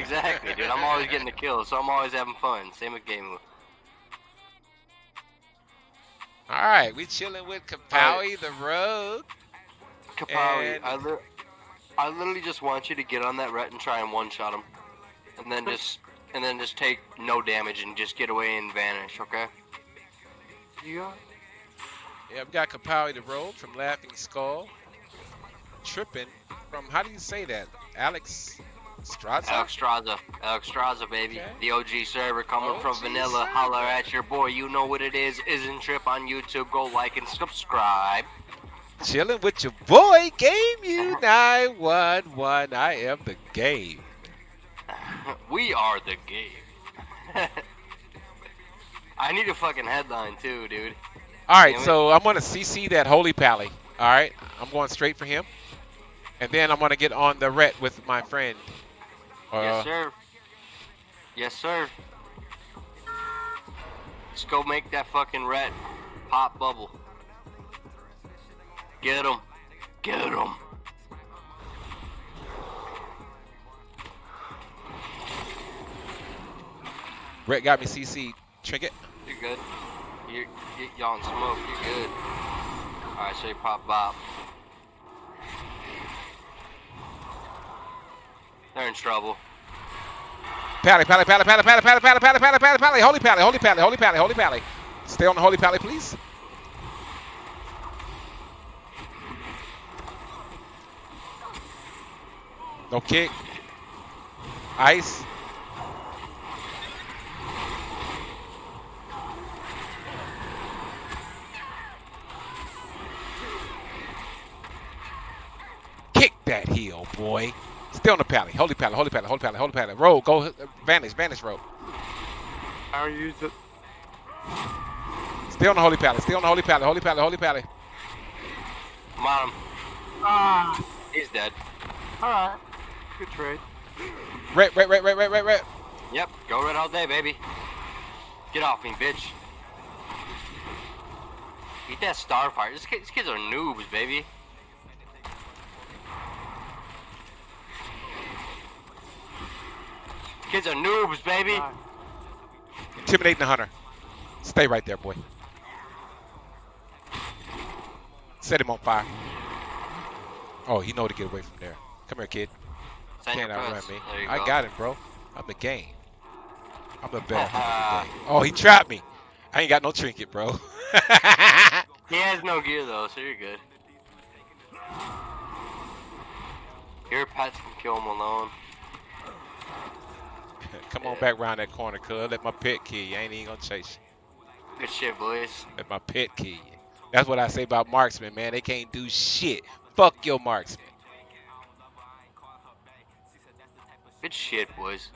exactly, dude. I'm always getting the kills, so I'm always having fun. Same with game. All right, we chilling with Kapowie the Rogue. Kapowie, And- I, li- I literally just want you to get on that ret and try and one-shot him, and then just and then just take no damage and just get away and vanish. Okay? You got Yeah, we got Kapowie the Rogue from Laughing Skull. Tripping from how do you say that? Alex Straza? Alex Straza, Alexstrasza, baby. Okay. The OG server coming from Vanilla. server. Holler at your boy. You know what it is. Isn't Trip on YouTube. Go like and subscribe. Chilling with your boy, Game uh-huh. U 911. I am the game. We are the game. I need a fucking headline too, dude. All right, Damn it. so I'm gonna CC that Holy Pally. All right, I'm going straight for him, and then I'm gonna get on the ret with my friend. Uh, yes, sir. Yes, sir. Let's go make that fucking rat pop bubble. Get him. Get him. Ret got me CC. Trinket. You're good. You're, you y'all in smoke. You're good. Alright, so you pop bop. They're in trouble. Pally, pally, pally, pally, pally, pally, pally, pally, pally, pally, pally, holy pally, holy pally, holy pally, holy pally. Stay on the holy pally, please. No kick. Ice. Kick that heel, boy. Stay on the pally. Holy pally, holy pally, holy pally, holy pally. Roll, go, vanish, vanish, roll. I already used it. Stay on the holy pally, stay on the holy pally, holy pally, holy pally. Come on. Ah, He's dead. all right. Good trade. Red, red, red, red, red, red, red. Yep, go red all day, baby. Get off me, bitch. Eat that starfire. These kids, these kids are noobs, baby. Kids are noobs, baby. Intimidating the hunter. Stay right there, boy. Set him on fire. Oh, he know to get away from there. Come here, kid. Send Can't outrun me. I go. got him, bro. I'm the game. I'm the best. I'm. Oh, he trapped me. I ain't got no trinket, bro. He has no gear though, so you're good. Your pets can kill him alone. Come on back around that corner, cuz. Let my pet kill you. I ain't even gonna chase you. Good shit, boys. Let my pet kill you. That's what I say about marksmen, man. They can't do shit. Fuck your marksman. Good shit, boys.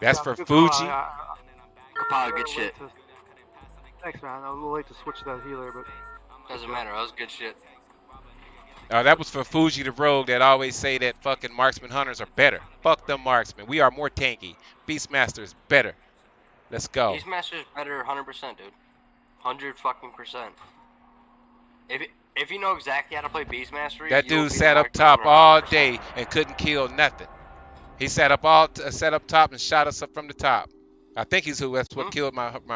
That's for good call. Fuji. I- I- Kapow, good shit. Thanks, man. I was a little late to switch that healer, but Doesn't matter. That was good shit. Uh, that was for Fuji the Rogue that always say that fucking marksman hunters are better. Fuck them marksmen. We are more tanky. Beastmaster is better. Let's go. These masters better 100%, dude. 100 fucking percent. If if you know exactly how to play Beastmastery, That dude sat up top 100%. all day and couldn't kill nothing. He sat up all uh, sat up top and shot us up from the top. I think he's who that's what Hmm? killed my my